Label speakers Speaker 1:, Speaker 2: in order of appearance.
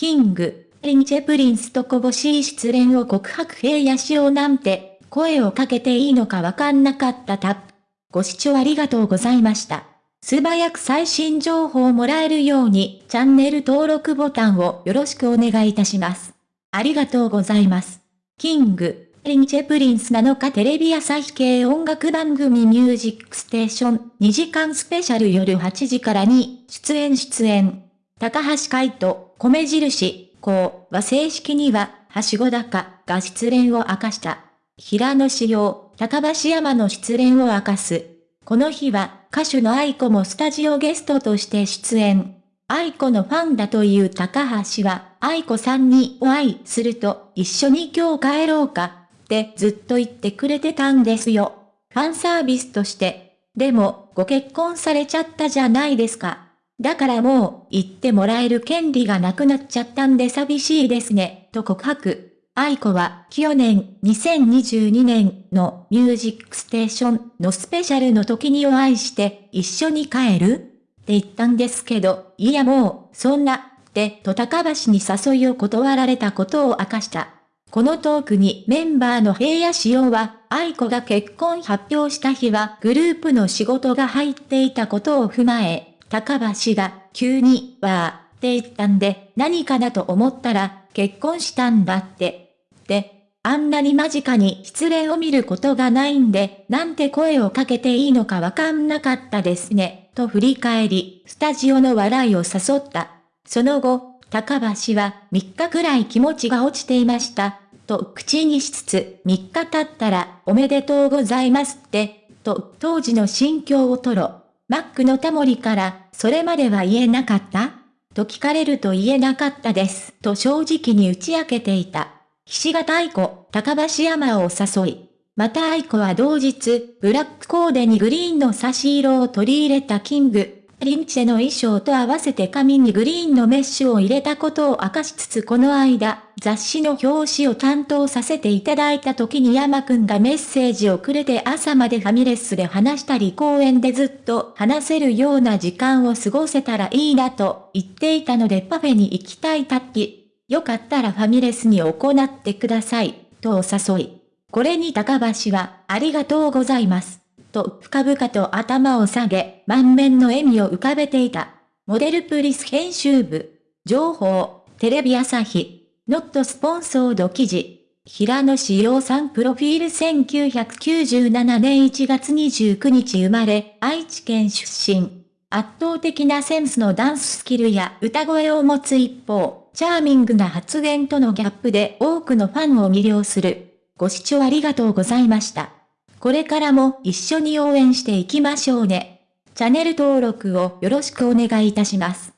Speaker 1: キング、リンチェプリンスとこぼしい失恋を告白平野しようなんて、声をかけていいのかわかんなかったタップ。ご視聴ありがとうございました。素早く最新情報をもらえるように、チャンネル登録ボタンをよろしくお願いいたします。ありがとうございます。キング、リンチェプリンス7日テレビ朝日系音楽番組ミュージックステーション2時間スペシャル夜8時からに出演出演。高橋海人、米印、こうは正式には、はしご高が失恋を明かした。平野志陽、高橋山の失恋を明かす。この日は、歌手の愛子もスタジオゲストとして出演。愛子のファンだという高橋は、愛子さんにお会いすると、一緒に今日帰ろうか、ってずっと言ってくれてたんですよ。ファンサービスとして。でも、ご結婚されちゃったじゃないですか。だからもう、言ってもらえる権利がなくなっちゃったんで寂しいですね、と告白。愛子は、去年、2022年のミュージックステーションのスペシャルの時にお会いして、一緒に帰るって言ったんですけど、いやもう、そんな、って、と高橋に誘いを断られたことを明かした。このトークにメンバーの平野仕様は、愛子が結婚発表した日はグループの仕事が入っていたことを踏まえ、高橋が、急に、わー、って言ったんで、何かなと思ったら、結婚したんだって。で、あんなに間近に失恋を見ることがないんで、なんて声をかけていいのかわかんなかったですね、と振り返り、スタジオの笑いを誘った。その後、高橋は3日くらい気持ちが落ちていました、と口にしつつ、3日経ったらおめでとうございますって、と当時の心境を吐露。マックのタモリから、それまでは言えなかった？と聞かれると言えなかったです。と正直に打ち明けていた。岸形愛子、高橋山を誘い。また愛子は同日、ブラックコーデにグリーンの差し色を取り入れたキング、リンチェの衣装と合わせて髪にグリーンのメッシュを入れたことを明かしつつこの間、雑誌の表紙を担当させていただいた時に山くんがメッセージをくれて朝までファミレスで話したり公園でずっと話せるような時間を過ごせたらいいなと言っていたのでパフェに行きたいタッキ。よかったらファミレスに行ってください、とお誘い。これに高橋は、ありがとうございます。と深々と頭を下げ、満面の笑みを浮かべていた。モデルプリス編集部。情報、テレビ朝日。ノットスポンソード記事。平野志陽さんプロフィール1997年1月29日生まれ、愛知県出身。圧倒的なセンスのダンススキルや歌声を持つ一方、チャーミングな発言とのギャップで多くのファンを魅了する。ご視聴ありがとうございました。これからも一緒に応援していきましょうね。チャンネル登録をよろしくお願いいたします。